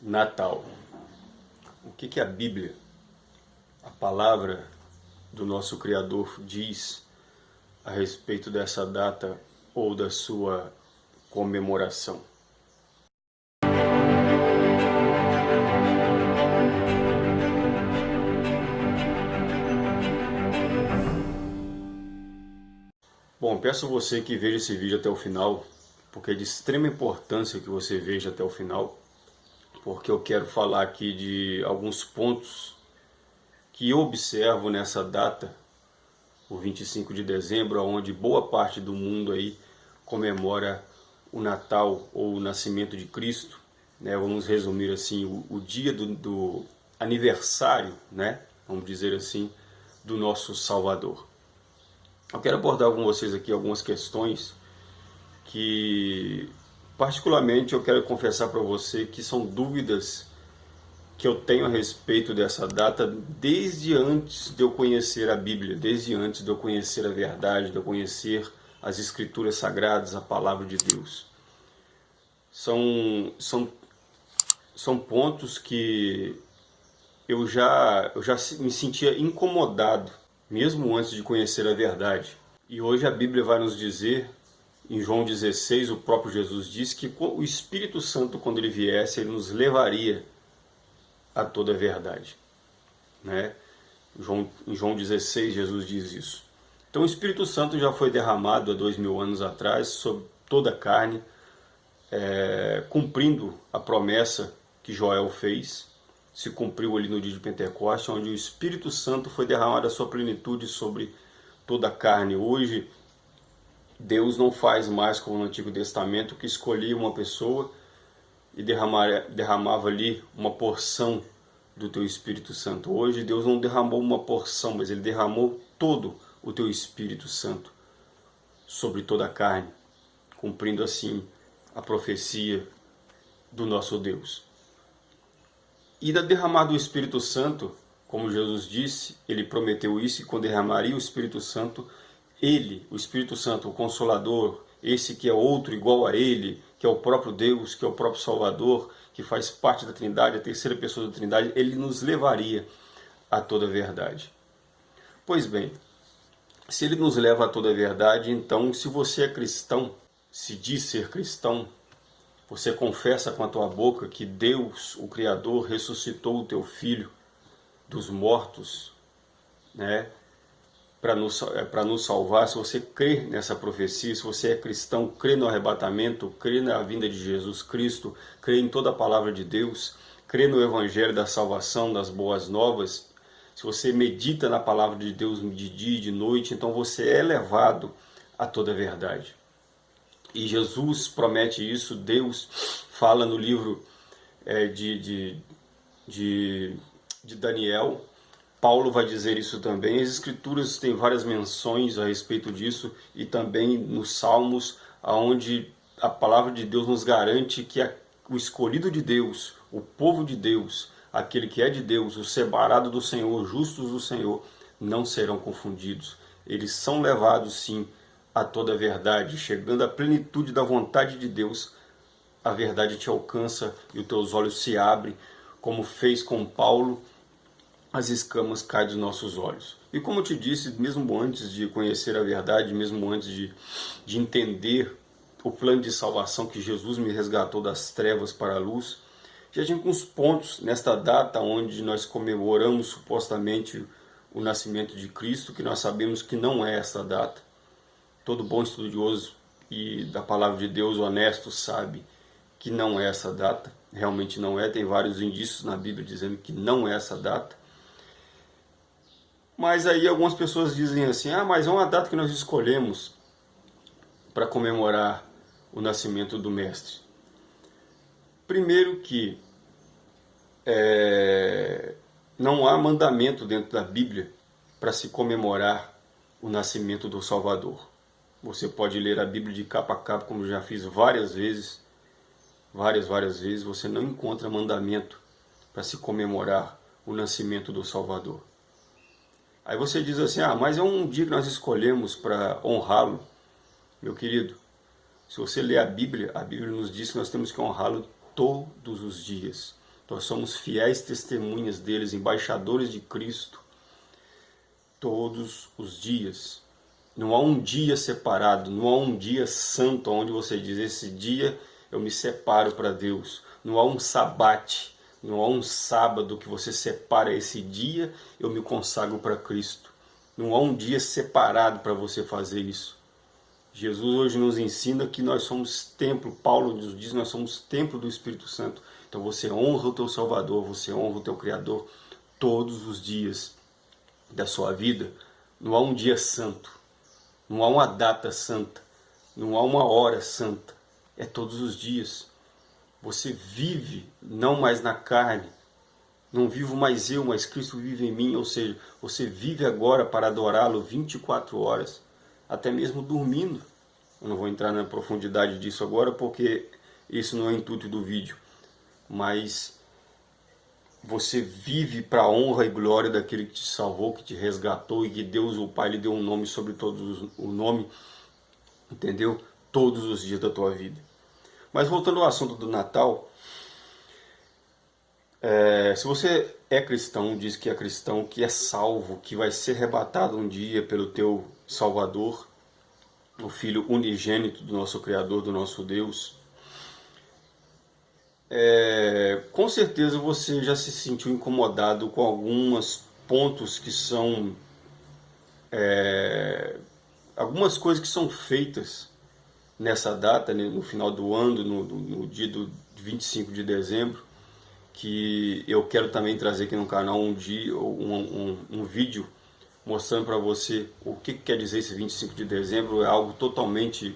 Natal. O que, que a Bíblia, a palavra do nosso Criador, diz a respeito dessa data ou da sua comemoração? Bom, peço você que veja esse vídeo até o final, porque é de extrema importância que você veja até o final porque eu quero falar aqui de alguns pontos que eu observo nessa data, o 25 de dezembro, onde boa parte do mundo aí comemora o Natal ou o nascimento de Cristo, né? vamos resumir assim, o, o dia do, do aniversário, né? vamos dizer assim, do nosso Salvador. Eu quero abordar com vocês aqui algumas questões que Particularmente, eu quero confessar para você que são dúvidas que eu tenho a respeito dessa data desde antes de eu conhecer a Bíblia, desde antes de eu conhecer a verdade, de eu conhecer as Escrituras Sagradas, a Palavra de Deus. São, são, são pontos que eu já, eu já me sentia incomodado, mesmo antes de conhecer a verdade. E hoje a Bíblia vai nos dizer em João 16, o próprio Jesus disse que o Espírito Santo, quando ele viesse, ele nos levaria a toda a verdade. Né? João, em João 16, Jesus diz isso. Então o Espírito Santo já foi derramado há dois mil anos atrás sobre toda a carne, é, cumprindo a promessa que Joel fez, se cumpriu ali no dia de Pentecostes, onde o Espírito Santo foi derramado a sua plenitude sobre toda a carne. Hoje, Deus não faz mais como no Antigo Testamento, que escolhia uma pessoa e derramava, derramava ali uma porção do teu Espírito Santo. Hoje Deus não derramou uma porção, mas Ele derramou todo o teu Espírito Santo sobre toda a carne, cumprindo assim a profecia do nosso Deus. E da derramar do Espírito Santo, como Jesus disse, Ele prometeu isso, e quando derramaria o Espírito Santo, ele, o Espírito Santo, o Consolador, esse que é outro igual a Ele, que é o próprio Deus, que é o próprio Salvador, que faz parte da Trindade, a terceira pessoa da Trindade, Ele nos levaria a toda a verdade. Pois bem, se Ele nos leva a toda a verdade, então se você é cristão, se diz ser cristão, você confessa com a tua boca que Deus, o Criador, ressuscitou o teu Filho dos mortos, né? Para nos, é, nos salvar, se você crê nessa profecia, se você é cristão, crê no arrebatamento, crê na vinda de Jesus Cristo, crê em toda a palavra de Deus, crê no evangelho da salvação, das boas novas, se você medita na palavra de Deus de dia e de noite, então você é levado a toda a verdade. E Jesus promete isso, Deus fala no livro é, de, de, de, de Daniel, Paulo vai dizer isso também. As escrituras têm várias menções a respeito disso e também nos Salmos, aonde a palavra de Deus nos garante que o escolhido de Deus, o povo de Deus, aquele que é de Deus, o separado do Senhor, justos do Senhor, não serão confundidos. Eles são levados sim a toda a verdade, chegando à plenitude da vontade de Deus, a verdade te alcança e os teus olhos se abrem, como fez com Paulo as escamas caem dos nossos olhos. E como eu te disse, mesmo antes de conhecer a verdade, mesmo antes de, de entender o plano de salvação que Jesus me resgatou das trevas para a luz, já tinha alguns pontos nesta data onde nós comemoramos supostamente o nascimento de Cristo, que nós sabemos que não é essa data. Todo bom estudioso e da palavra de Deus honesto sabe que não é essa data, realmente não é, tem vários indícios na Bíblia dizendo que não é essa data. Mas aí algumas pessoas dizem assim, ah, mas é uma data que nós escolhemos para comemorar o nascimento do Mestre. Primeiro que é, não há mandamento dentro da Bíblia para se comemorar o nascimento do Salvador. Você pode ler a Bíblia de capa a capa, como já fiz várias vezes, várias, várias vezes, você não encontra mandamento para se comemorar o nascimento do Salvador. Aí você diz assim, ah, mas é um dia que nós escolhemos para honrá-lo. Meu querido, se você ler a Bíblia, a Bíblia nos diz que nós temos que honrá-lo todos os dias. Nós somos fiéis testemunhas deles, embaixadores de Cristo, todos os dias. Não há um dia separado, não há um dia santo onde você diz, esse dia eu me separo para Deus. Não há um sabate, não há um sábado que você separa esse dia, eu me consagro para Cristo. Não há um dia separado para você fazer isso. Jesus hoje nos ensina que nós somos templo, Paulo nos diz nós somos templo do Espírito Santo. Então você honra o teu Salvador, você honra o teu Criador todos os dias da sua vida. Não há um dia santo, não há uma data santa, não há uma hora santa. É todos os dias. Você vive não mais na carne, não vivo mais eu, mas Cristo vive em mim, ou seja, você vive agora para adorá-lo 24 horas, até mesmo dormindo. Eu não vou entrar na profundidade disso agora, porque isso não é o intuito do vídeo. Mas você vive para a honra e glória daquele que te salvou, que te resgatou e que Deus, o Pai, lhe deu um nome sobre todos o nome, entendeu? Todos os dias da tua vida. Mas voltando ao assunto do Natal, é, se você é cristão, diz que é cristão, que é salvo, que vai ser arrebatado um dia pelo teu Salvador, o Filho unigênito do nosso Criador, do nosso Deus, é, com certeza você já se sentiu incomodado com alguns pontos que são é, algumas coisas que são feitas nessa data, né, no final do ano, no, no, dia do 25 de dezembro, que eu quero também trazer aqui no canal um dia, um, um, um vídeo mostrando para você o que, que quer dizer esse 25 de dezembro, é algo totalmente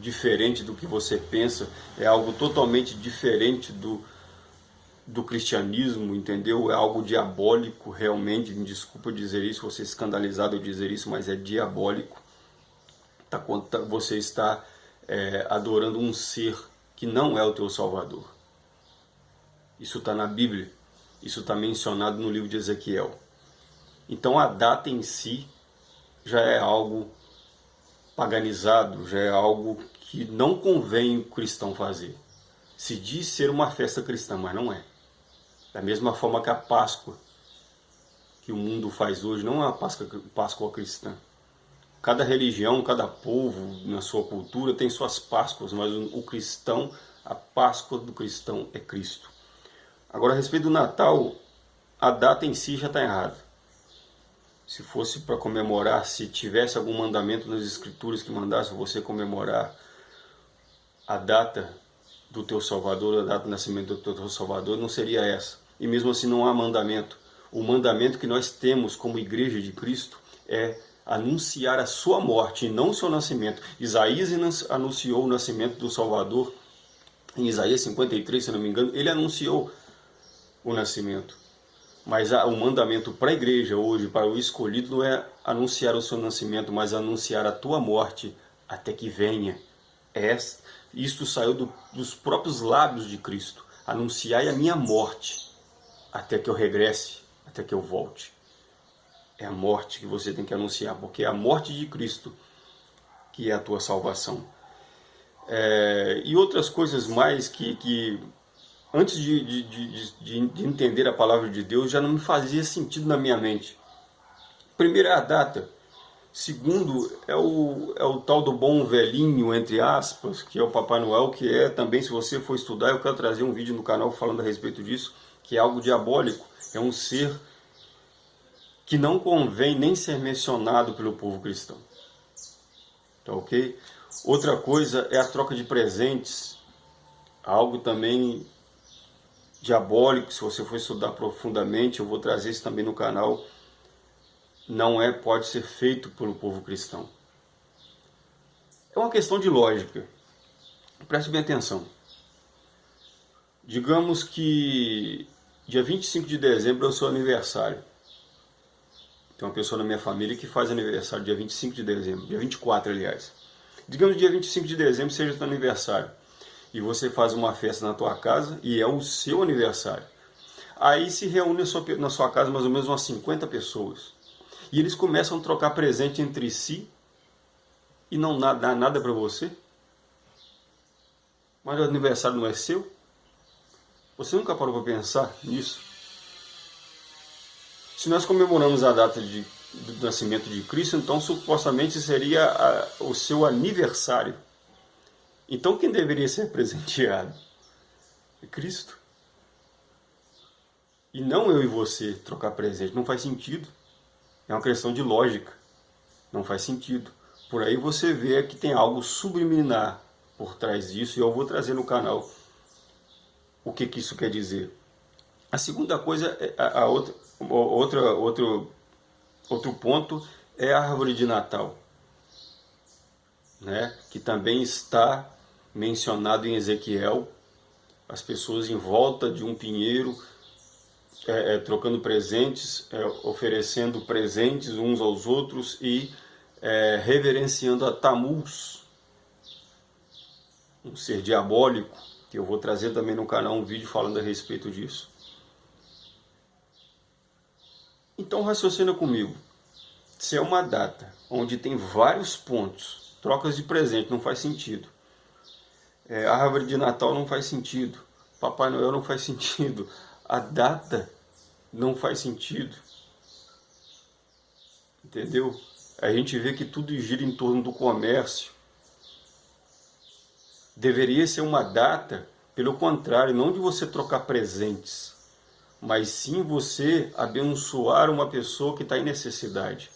diferente do que você pensa, é algo totalmente diferente do, do cristianismo, entendeu? É algo diabólico realmente, me desculpa dizer isso, você escandalizado eu dizer isso, mas é diabólico. Tá, tá, você está é, adorando um ser que não é o teu Salvador. Isso está na Bíblia, isso está mencionado no livro de Ezequiel. Então a data em si já é algo paganizado, já é algo que não convém o cristão fazer. Se diz ser uma festa cristã, mas não é. Da mesma forma que a Páscoa que o mundo faz hoje não é uma Páscoa, Páscoa cristã. Cada religião, cada povo, na sua cultura, tem suas Páscoas, mas o cristão, a Páscoa do cristão é Cristo. Agora, a respeito do Natal, a data em si já está errada. Se fosse para comemorar, se tivesse algum mandamento nas escrituras que mandasse você comemorar a data do teu Salvador, a data do nascimento do teu Salvador, não seria essa. E mesmo assim não há mandamento. O mandamento que nós temos como igreja de Cristo é anunciar a sua morte e não o seu nascimento. Isaías anunciou o nascimento do Salvador em Isaías 53, se não me engano, ele anunciou o nascimento. Mas o mandamento para a igreja hoje, para o escolhido, não é anunciar o seu nascimento, mas anunciar a tua morte até que venha. É, isto saiu do, dos próprios lábios de Cristo. Anunciai a minha morte até que eu regresse, até que eu volte. É a morte que você tem que anunciar, porque é a morte de Cristo que é a tua salvação. É, e outras coisas mais que, que antes de, de, de, de, entender a palavra de Deus, já não me fazia sentido na minha mente. Primeiro é a data. Segundo é o, é o tal do bom velhinho, entre aspas, que é o Papai Noel, que é também, se você for estudar, eu quero trazer um vídeo no canal falando a respeito disso, que é algo diabólico. É um ser que não convém nem ser mencionado pelo povo cristão. Tá ok? Outra coisa é a troca de presentes, algo também diabólico, se você for estudar profundamente, eu vou trazer isso também no canal, não é, pode ser feito pelo povo cristão. É uma questão de lógica. Preste bem atenção. Digamos que dia 25 de dezembro é o seu aniversário. Tem uma pessoa na minha família que faz aniversário dia 25 de dezembro, dia 24, aliás. Digamos dia 25 de dezembro seja seu aniversário. E você faz uma festa na tua casa e é o seu aniversário. Aí se reúne na sua casa mais ou menos umas 50 pessoas. E eles começam a trocar presente entre si e não dá nada para você. Mas o aniversário não é seu? Você nunca parou para pensar nisso? Se nós comemoramos a data de, do nascimento de Cristo, então supostamente seria a, o seu aniversário. Então quem deveria ser presenteado? É Cristo. E não eu e você trocar presente. Não faz sentido. É uma questão de lógica. Não faz sentido. Por aí você vê que tem algo subliminar por trás disso e eu vou trazer no canal o que, que isso quer dizer. A segunda coisa, é, a, a outra, outra, outro, outro ponto é a árvore de Natal, né? que também está mencionado em Ezequiel, as pessoas em volta de um pinheiro, é, é, trocando presentes, é, oferecendo presentes uns aos outros e é, reverenciando a Tamuz, um ser diabólico, que eu vou trazer também no canal um vídeo falando a respeito disso. Então raciocina comigo. Se é uma data onde tem vários pontos, trocas de presente não faz sentido. É, árvore de Natal não faz sentido. Papai Noel não faz sentido. A data não faz sentido. Entendeu? A gente vê que tudo gira em torno do comércio, deveria ser uma data, pelo contrário, não de você trocar presentes, mas sim você abençoar uma pessoa que está em necessidade.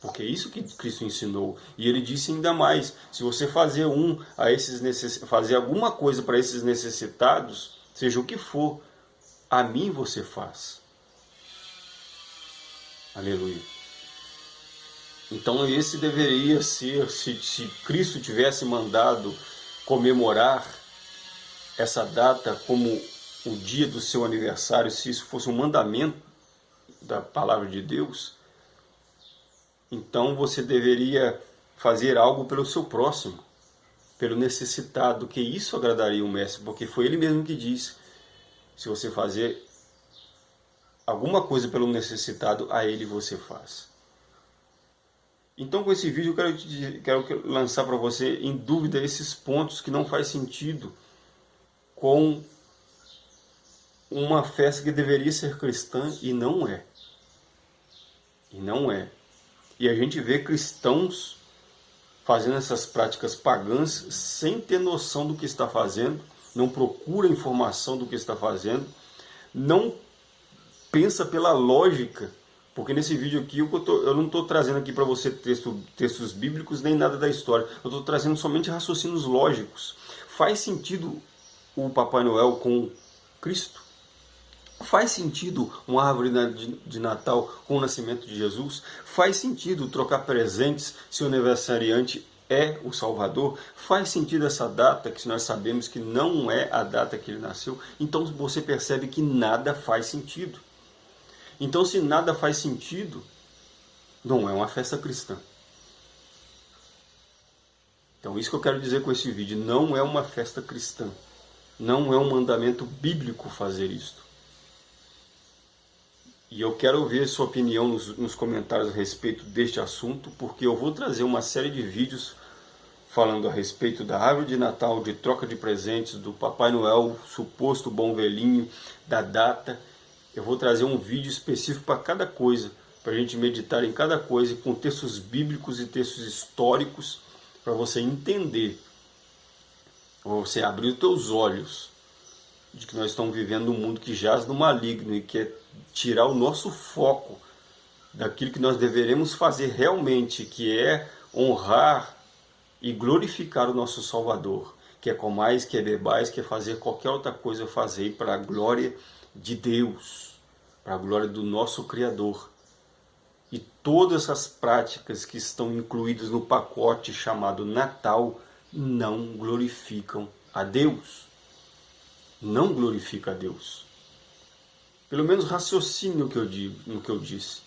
Porque é isso que Cristo ensinou. E ele disse ainda mais, se você fazer um a esses necess... fazer alguma coisa para esses necessitados, seja o que for, a mim você faz. Aleluia. Então esse deveria ser, se, se Cristo tivesse mandado comemorar essa data como o dia do seu aniversário, se isso fosse um mandamento da palavra de Deus, então você deveria fazer algo pelo seu próximo, pelo necessitado, que isso agradaria o mestre, porque foi ele mesmo que disse, se você fazer alguma coisa pelo necessitado, a ele você faz. Então com esse vídeo eu quero, te, quero lançar para você em dúvida esses pontos que não faz sentido com uma festa que deveria ser cristã e não é. E não é. E a gente vê cristãos fazendo essas práticas pagãs sem ter noção do que está fazendo, não procura informação do que está fazendo, não pensa pela lógica porque nesse vídeo aqui eu, tô, eu não estou trazendo aqui para você texto, textos bíblicos nem nada da história. Eu estou trazendo somente raciocínios lógicos. Faz sentido o Papai Noel com Cristo? Faz sentido uma árvore de Natal com o nascimento de Jesus? Faz sentido trocar presentes se o aniversariante é o Salvador? Faz sentido essa data que nós sabemos que não é a data que ele nasceu? Então você percebe que nada faz sentido. Então, se nada faz sentido, não é uma festa cristã. Então, isso que eu quero dizer com esse vídeo, não é uma festa cristã. Não é um mandamento bíblico fazer isto. E eu quero ouvir sua opinião nos, nos comentários a respeito deste assunto, porque eu vou trazer uma série de vídeos falando a respeito da árvore de Natal, de troca de presentes, do Papai Noel, suposto bom velhinho, da data. Eu vou trazer um vídeo específico para cada coisa, para a gente meditar em cada coisa, com textos bíblicos e textos históricos, para você entender, você abrir os teus olhos, de que nós estamos vivendo um mundo que jaz no maligno e quer tirar o nosso foco daquilo que nós deveremos fazer realmente, que é honrar e glorificar o nosso Salvador, que é comais, que é bebais, que é fazer qualquer outra coisa, fazer para a glória de Deus para a glória do nosso Criador. E todas as práticas que estão incluídas no pacote chamado Natal não glorificam a Deus. Não glorifica a Deus. Pelo menos raciocine no que eu digo, no que eu disse.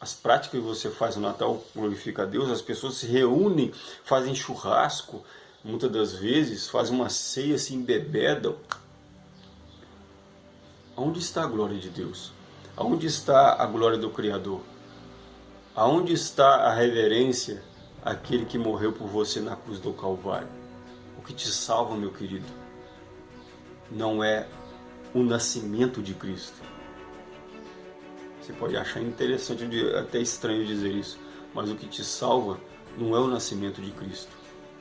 As práticas que você faz no Natal glorifica a Deus, as pessoas se reúnem, fazem churrasco, muitas das vezes fazem uma ceia, se embebedam, Onde está a glória de Deus? Aonde está a glória do Criador? Aonde está a reverência àquele que morreu por você na cruz do Calvário? O que te salva, meu querido, não é o nascimento de Cristo. Você pode achar interessante, até estranho dizer isso, mas o que te salva não é o nascimento de Cristo,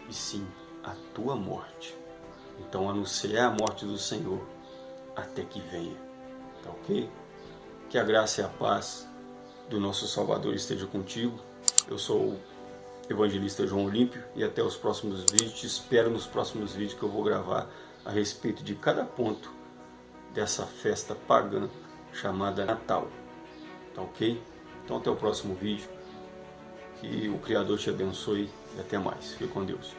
e sim a tua morte. Então anuncia a morte do Senhor até que venha. Tá ok? Que a graça e a paz do nosso Salvador esteja contigo. Eu sou o evangelista João Olímpio e até os próximos vídeos. Te espero nos próximos vídeos que eu vou gravar a respeito de cada ponto dessa festa pagã chamada Natal. Tá ok? Então até o próximo vídeo. Que o Criador te abençoe e até mais. Fique com Deus.